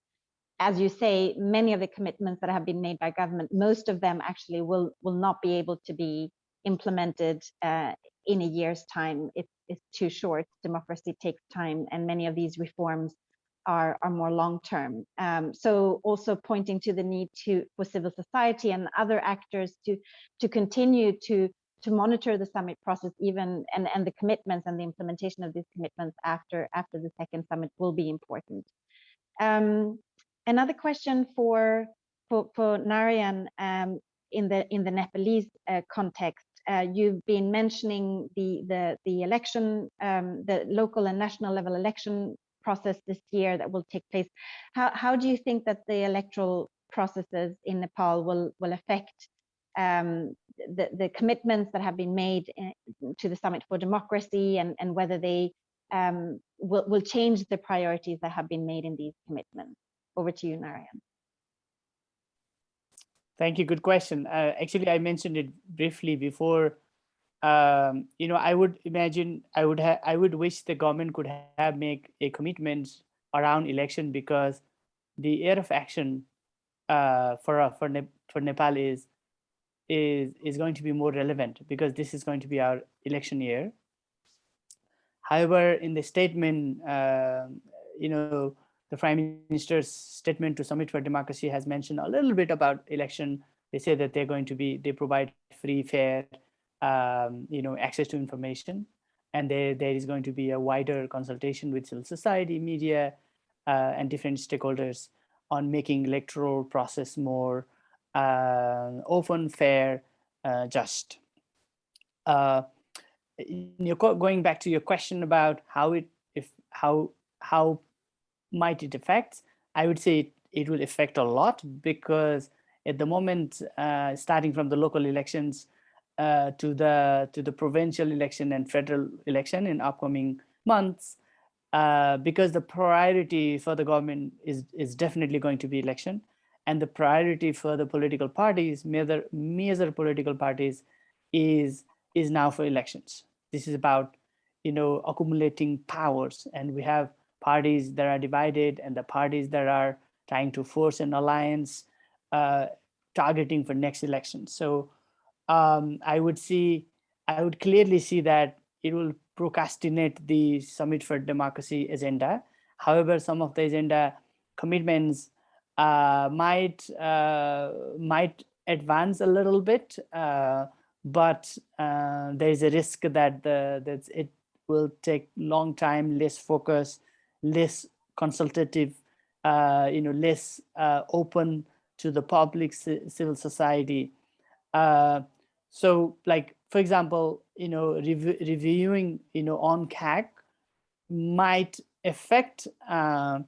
as you say many of the commitments that have been made by government most of them actually will will not be able to be implemented uh, in a year's time. It, it's too short. Democracy takes time and many of these reforms are, are more long term. Um, so also pointing to the need to for civil society and other actors to to continue to to monitor the summit process even and, and the commitments and the implementation of these commitments after after the second summit will be important. Um, another question for for, for Narayan um, in the in the Nepalese uh, context. Uh, you've been mentioning the the the election, um, the local and national level election process this year that will take place. How, how do you think that the electoral processes in Nepal will, will affect um, the, the commitments that have been made in, to the Summit for Democracy and, and whether they um, will, will change the priorities that have been made in these commitments? Over to you, Narayan.
Thank you. Good question. Uh, actually, I mentioned it briefly before um, you know, I would imagine I would have I would wish the government could have make a commitment around election because the area of action uh, for uh, for ne for Nepal is is is going to be more relevant because this is going to be our election year. However, in the statement, uh, you know, the Prime Minister's statement to Summit for Democracy has mentioned a little bit about election. They say that they're going to be they provide free, fair, um, you know, access to information. And there, there is going to be a wider consultation with civil society, media, uh, and different stakeholders on making electoral process more uh, open, fair, uh, just. Uh, going back to your question about how it, if how how might it affect? I would say it, it will affect a lot because at the moment, uh, starting from the local elections, uh, to the to the provincial election and federal election in upcoming months uh, because the priority for the government is is definitely going to be election. And the priority for the political parties major major political parties is is now for elections. This is about you know accumulating powers. And we have parties that are divided and the parties that are trying to force an alliance uh, targeting for next election. So um, I would see, I would clearly see that it will procrastinate the Summit for Democracy agenda. However, some of the agenda commitments uh, might uh, might advance a little bit, uh, but uh, there is a risk that the that it will take long time, less focus, less consultative, uh, you know, less uh, open to the public civil society. Uh, so, like for example, you know, rev- reviewing, you know, UNCAC might affect uh,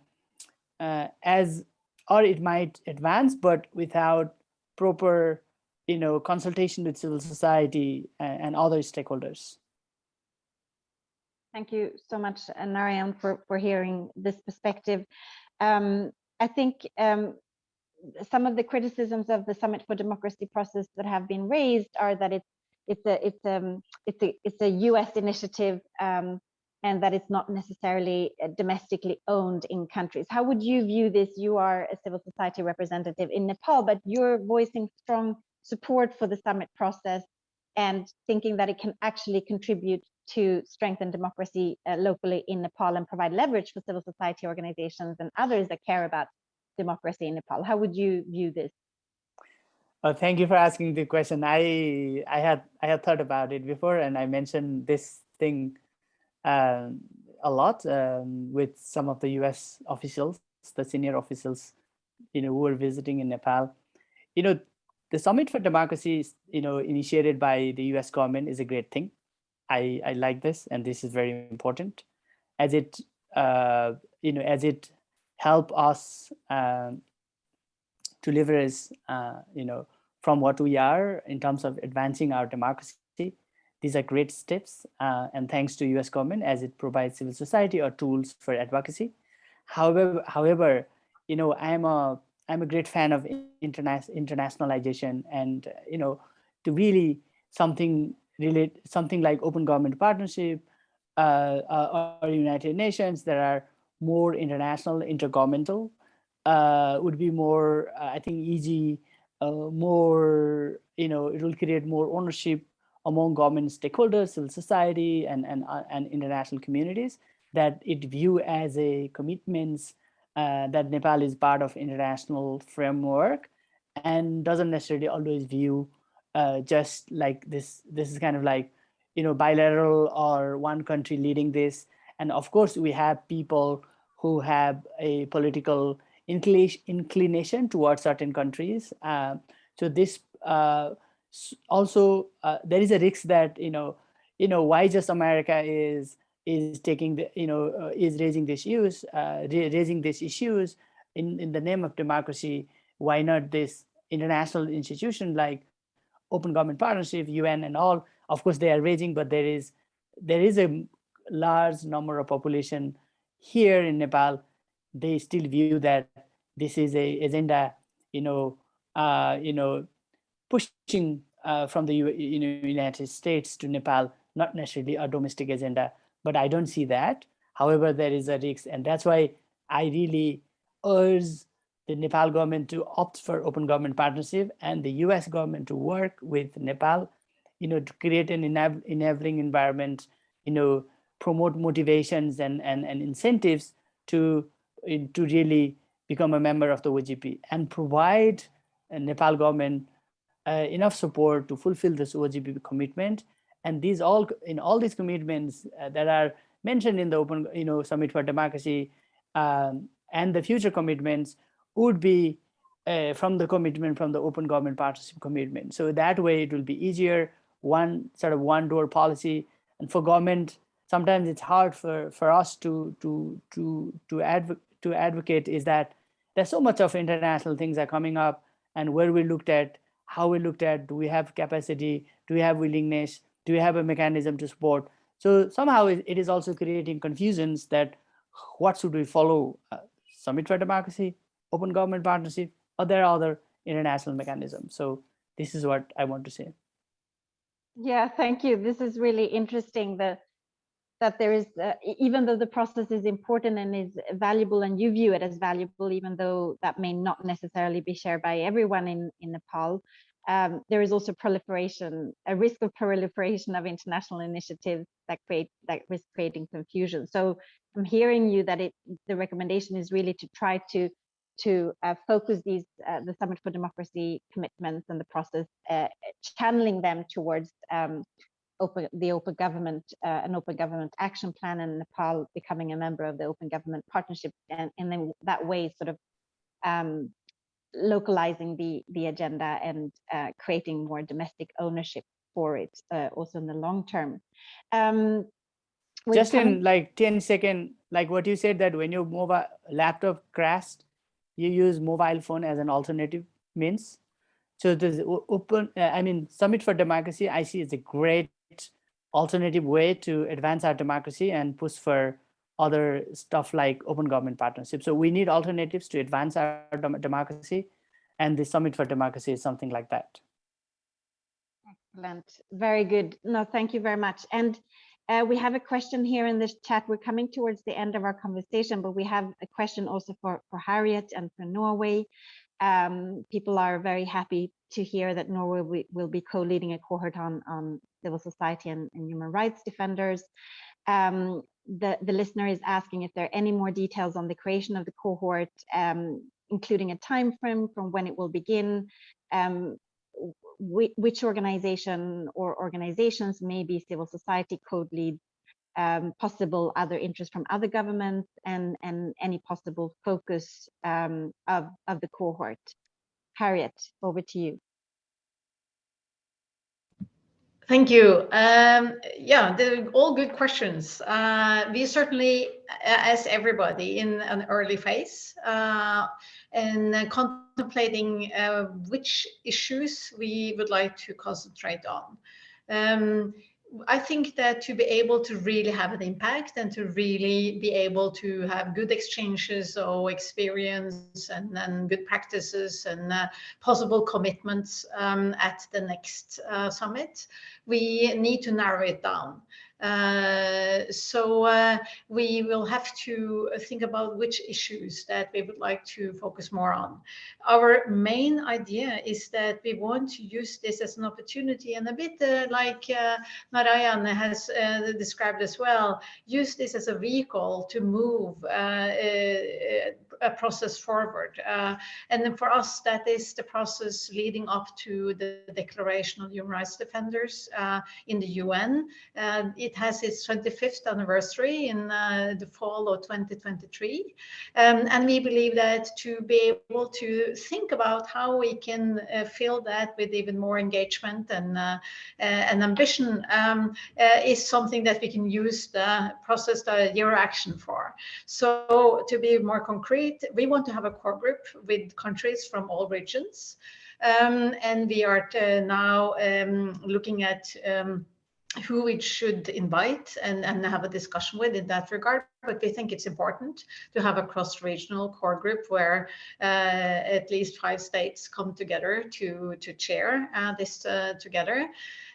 uh, as or it might advance, but without proper, you know, consultation with civil society and, and other stakeholders.
Thank you so much, uh, Narayan, for, for hearing this perspective. Um, I think um, some of the criticisms of the Summit for Democracy process that have been raised are that it's it's a it's um it's a it's a U.S. initiative um, and that it's not necessarily uh, domestically owned in countries. How would you view this? You are a civil society representative in Nepal, but you're voicing strong support for the summit process and thinking that it can actually contribute to strengthen democracy uh, locally in Nepal and provide leverage for civil society organizations and others that care about democracy in Nepal. How would you view this?
Uh, thank you for asking the question. I I had I had thought about it before, and I mentioned this thing um, a lot um, with some of the U.S. officials, the senior officials, you know, who were visiting in Nepal. You know, the Summit for Democracy, is, you know, initiated by the U.S. government is a great thing. I I like this, and this is very important, as it uh, you know as it help us um, to leverage uh, you know from what we are in terms of advancing our democracy. These are great steps, uh, and thanks to U.S. government as it provides civil society or tools for advocacy. However, however, you know, I'm a I'm a great fan of interna- internationalization, and you know, to really something relate something like open government partnership uh, uh, or United Nations There are more international, intergovernmental, uh, would be more, uh, I think, easy, uh, more, you know, it will create more ownership among government stakeholders, civil society, and and uh, and international communities that it view as a commitments uh, that Nepal is part of international framework, and doesn't necessarily always view just like this. This is kind of like, you know, bilateral or one country leading this. And of course, we have people who have a political inclination towards certain countries. Uh, so this uh, also uh, there is a risk that you know you know why just America is is taking the you know uh, is raising these issues uh, raising these issues in in the name of democracy. Why not this international institution like Open Government Partnership, UN, and all? Of course, they are raising, but there is there is a large number of population here in Nepal. They still view that this is a agenda, you know, uh, you know, pushing uh, from the you know, United States to Nepal, not necessarily a domestic agenda. But I don't see that. However, there is a risk, and that's why I really urge the Nepal government to opt for open government partnership and the U.S. government to work with Nepal, you know, to create an enab- enabling environment, you know, promote motivations and and, and incentives to to really become a member of the OGP and provide uh, Nepal government uh, enough support to fulfill this OGP commitment. And these all in all these commitments uh, that are mentioned in the open, you know, Summit for Democracy um, and the future commitments would be uh, from the commitment from the open government partnership commitment. So that way it will be easier, one sort of one door policy. And for government, sometimes it's hard for, for us to to to to advocate to advocate is that there's so much of international things are coming up and where we looked at how we looked at do we have capacity do we have willingness do we have a mechanism to support so somehow it, is also creating confusions that what should we follow uh, summit for democracy open government partnership or there are other international mechanisms so this is what i want to say
Yeah, thank you. This is really interesting. The that there is, uh, even though the process is important and is valuable and you view it as valuable, even though that may not necessarily be shared by everyone in, in Nepal, um, there is also proliferation, a risk of proliferation of international initiatives that create, that risk creating confusion. So I'm hearing you that it, the recommendation is really to try to to uh, focus these uh, the Summit for Democracy commitments and the process, uh, channeling them towards um, open the open government uh, an open government action plan and Nepal becoming a member of the open government partnership and, and then that way sort of um, localizing the the agenda and uh, creating more domestic ownership for it uh, also in the long term. Um,
Just in like 10 second, like what you said that when your mobile laptop crashed, you use mobile phone as an alternative means. So the open, uh, I mean, Summit for Democracy, I see is a great alternative way to advance our democracy and push for other stuff like open government partnership. So we need alternatives to advance our dem- democracy. And the Summit for Democracy is something like that.
Excellent. Very good. No, thank you very much. And uh, we have a question here in this chat. We're coming towards the end of our conversation, but we have a question also for, for Harriet and for Norway. Um, people are very happy to hear that Norway will, be co-leading a cohort on, on civil society and, and human rights defenders. Um, the, the listener is asking if there are any more details on the creation of the cohort, um, including a time frame from when it will begin, um, whi- which organization or organizations, maybe civil society code leads, um, possible other interest from other governments, and, and any possible focus um, of, of the cohort. Harriet, over to you.
Thank you. Um, yeah, they're all good questions. Uh, we certainly, as everybody, in an early phase uh, and contemplating uh, which issues we would like to concentrate on. Um, I think that to be able to really have an impact and to really be able to have good exchanges or experience and, and good practices and uh, possible commitments um, at the next uh, summit, we need to narrow it down. Uh, so uh, we will have to think about which issues that we would like to focus more on. Our main idea is that we want to use this as an opportunity and a bit uh, like uh, Narayan has uh, described as well, use this as a vehicle to move uh, a, process forward. Uh, and then for us, that is the process leading up to the Declaration of Human Rights Defenders uh, in the UN. Uh, it has its 25th anniversary in uh, the fall of 2023. Um, and we believe that to be able to think about how we can uh, fill that with even more engagement and, uh, and ambition um, is something that we can use the process, the Year of Action for. So to be more concrete, we want to have a core group with countries from all regions. Um, and we are uh, now um, looking at um, who we should invite and, and have a discussion with in that regard. But we think it's important to have a cross-regional core group where uh, at least five states come together to, to chair uh, this uh, together.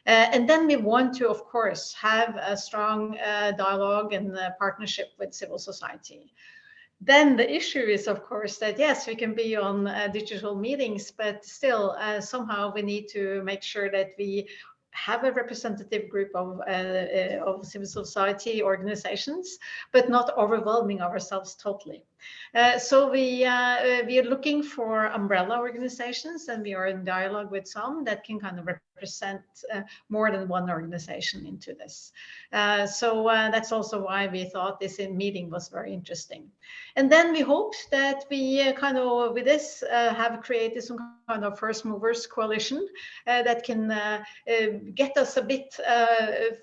Uh, and then we want to, of course, have a strong uh, dialogue and partnership with civil society. Then the issue is, of course, that yes, we can be on uh, digital meetings, but still uh, somehow we need to make sure that we have a representative group of, uh, uh, of civil society organizations, but not overwhelming ourselves totally. Uh, so we uh, we are looking for umbrella organizations, and we are in dialogue with some that can kind of represent uh, more than one organization into this. Uh, so uh, that's also why we thought this in meeting was very interesting. And then we hope that we uh, kind of with this have created some kind of first movers coalition that can get us a bit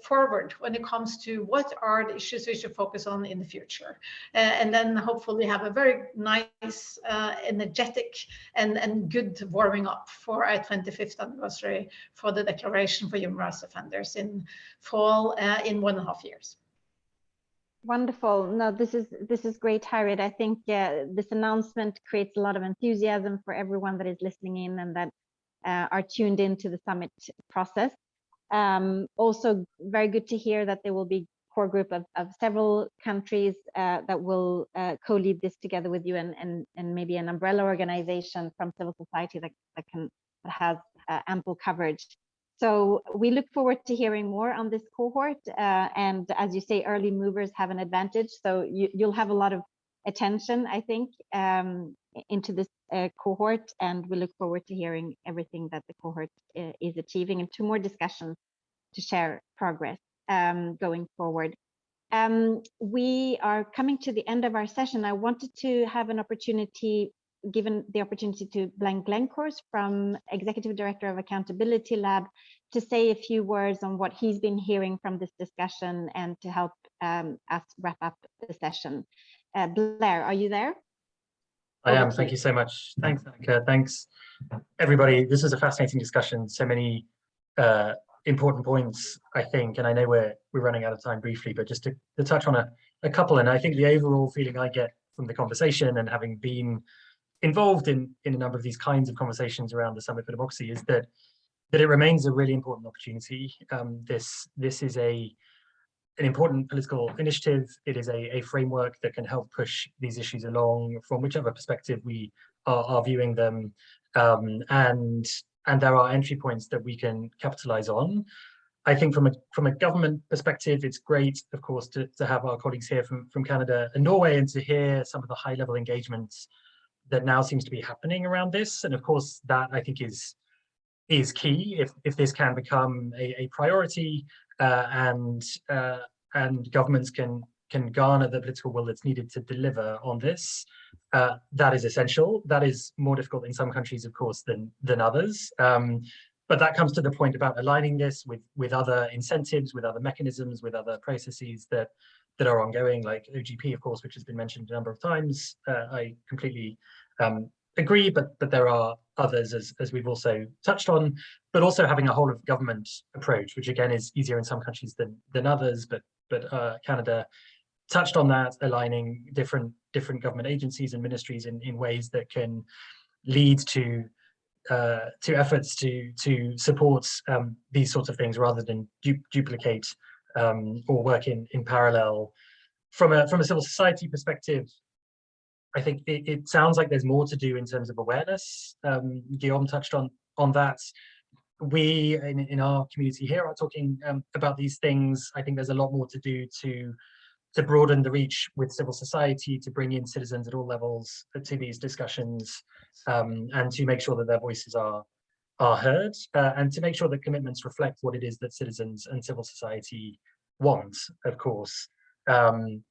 forward when it comes to what are the issues we should focus on in the future, and then hopefully have a very nice, uh, energetic, and, and good warming up for our 25th anniversary for the Declaration for Human Rights Offenders in fall uh, in one and a half years.
Wonderful. No, this is this is great, Harriet. I think uh, this announcement creates a lot of enthusiasm for everyone that is listening in and that uh, are tuned into the summit process. Um, also, very good to hear that there will be core group of, of several countries uh, that will uh, co-lead this together with you and, and, and maybe an umbrella organization from civil society that, that can that has uh, ample coverage. So we look forward to hearing more on this cohort. Uh, and as you say, early movers have an advantage. So you, you'll have a lot of attention, I think, um, into this uh, cohort. And we look forward to hearing everything that the cohort uh, is achieving and two more discussions to share progress um, going forward. Um, we are coming to the end of our session. I wanted to have an opportunity given the opportunity to Blair Glencorse from Executive Director of Accountability Lab to say a few words on what he's been hearing from this discussion and to help um, us wrap up the session. Uh, Blair, are you there?
I am. Thank
you.
you so much. Thanks, Annika. Thanks, everybody. This is a fascinating discussion. So many uh, important points, I think, and I know we're we're running out of time briefly, but just to, to touch on a, a couple, and I think the overall feeling I get from the conversation and having been involved in in a number of these kinds of conversations around the Summit for Democracy is that that it remains a really important opportunity. Um, this this is a an important political initiative. It is a, a framework that can help push these issues along from whichever perspective we are, are viewing them. Um, and and there are entry points that we can capitalize on. I think from a from a government perspective, it's great, of course, to, to have our colleagues here from, from Canada and Norway and to hear some of the high level engagements that now seems to be happening around this. And of course, that I think is is key if, if this can become a, a priority uh, and uh, and governments can can garner the political will that's needed to deliver on this. Uh, that is essential. That is more difficult in some countries, of course, than than others. Um, but that comes to the point about aligning this with with other incentives, with other mechanisms, with other processes that that are ongoing, like OGP, of course, which has been mentioned a number of times. Uh, I completely um, agree, but but there are others, as as we've also touched on. But also having a whole of government approach, which again is easier in some countries than than others. But but uh, Canada touched on that, aligning different different government agencies and ministries in in ways that can lead to uh, to efforts to to support um, these sorts of things rather than du duplicate um, or work in in parallel. From a from a civil society perspective, I think it, it sounds like there's more to do in terms of awareness. Um, Guillaume touched on on that. We in, in our community here are talking um, about these things. I think there's a lot more to do to to broaden the reach with civil society, to bring in citizens at all levels to these discussions, um, and to make sure that their voices are are heard, uh, and to make sure that commitments reflect what it is that citizens and civil society want, of course. Um,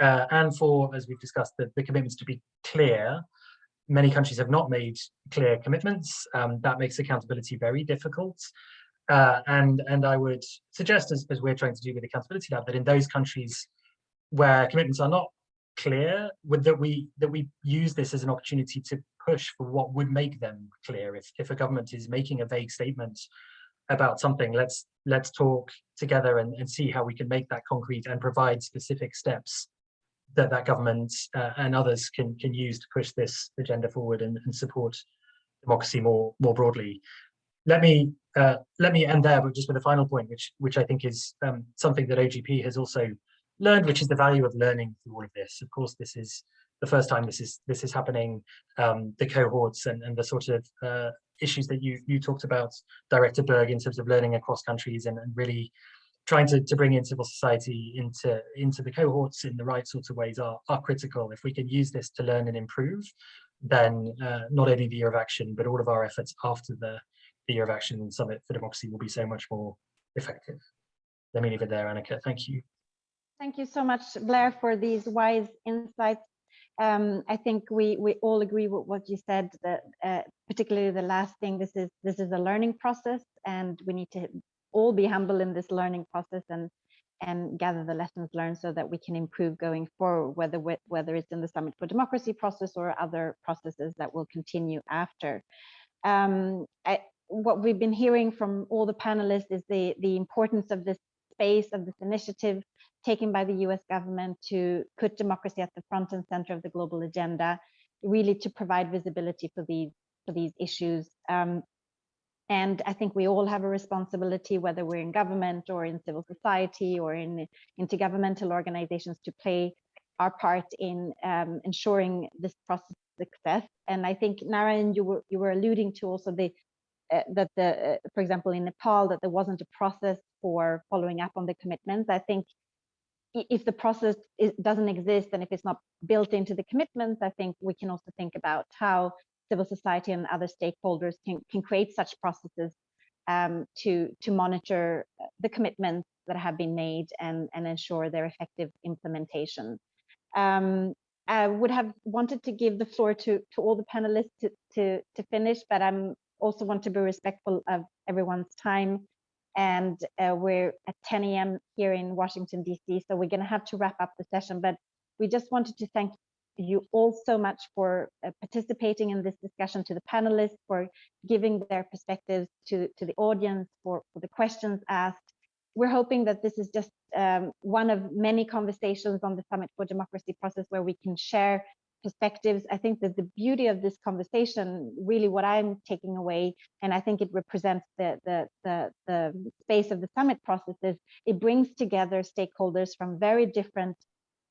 uh, and for, as we've discussed, the, the commitments to be clear. Many countries have not made clear commitments. Um, that makes accountability very difficult. Uh, and, and I would suggest, as, as we're trying to do with Accountability Lab, that in those countries where commitments are not clear, that we that we use this as an opportunity to push for what would make them clear. If, if a government is making a vague statement about something, let's let's talk together and, and see how we can make that concrete and provide specific steps that that government uh, and others can can use to push this agenda forward and, and support democracy more more broadly. Let me uh, let me end there, but just with a final point, which which I think is um, something that OGP has also learned, which is the value of learning through all of this. Of course, this is the first time this is this is happening. Um, the cohorts and and the sort of uh, issues that you you talked about, Director Berg, in terms of learning across countries and, and really trying to, to bring in civil society into into the cohorts in the right sorts of ways are, are critical. If we can use this to learn and improve, then uh, not only the year of action, but all of our efforts after the, the year of action summit for democracy will be so much more effective. Let me leave it there, Annika. Thank you.
Thank you so much, Blair, for these wise insights. Um, I think we we all agree with what you said. That uh, particularly the last thing. This is this is a learning process, and we need to all be humble in this learning process and and gather the lessons learned so that we can improve going forward, whether whether it's in the Summit for Democracy process or other processes that will continue after. Um, I, what we've been hearing from all the panelists is the the importance of this space of this initiative taken by the US government to put democracy at the front and center of the global agenda, really to provide visibility for these for these issues. Um, And I think we all have a responsibility, whether we're in government or in civil society or in intergovernmental organizations to play our part in um, ensuring this process success. And I think Narayan, you were you were alluding to also the uh, that the uh, for example in Nepal that there wasn't a process for following up on the commitments. I think if the process is, doesn't exist and if it's not built into the commitments, I think we can also think about how civil society and other stakeholders can, can create such processes um, to, to monitor the commitments that have been made and, and ensure their effective implementation. Um, I would have wanted to give the floor to, to all the panelists to, to, to finish, but I'm also want to be respectful of everyone's time. And uh, we're at 10 a.m. here in Washington, D.C., so we're going to have to wrap up the session. But we just wanted to thank you all so much for uh, participating in this discussion, to the panelists, for giving their perspectives to, to the audience, for, for the questions asked. We're hoping that this is just um, one of many conversations on the Summit for Democracy process where we can share perspectives. I think that the beauty of this conversation, really what I'm taking away, and I think it represents the, the, the, the space of the summit process is it brings together stakeholders from very different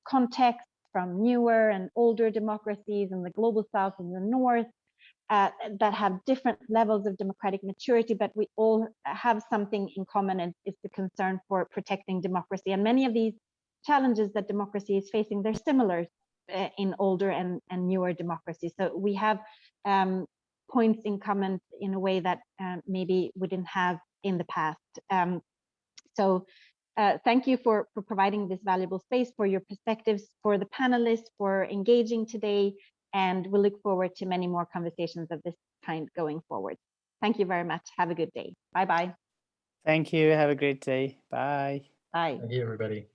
contexts, from newer and older democracies in the global south and the north, uh, that have different levels of democratic maturity, but we all have something in common and it's the concern for protecting democracy. And many of these challenges that democracy is facing, they're similar uh, in older and, and newer democracies. So we have um, points in common in a way that uh, maybe we didn't have in the past. Um, so uh, thank you for, for providing this valuable space, for your perspectives, for the panelists, for engaging today, and we look forward to many more conversations of this kind going forward. Thank you very much. Have a good day. Bye-bye.
Thank you. Have a great day. Bye.
Bye.
Thank you, everybody.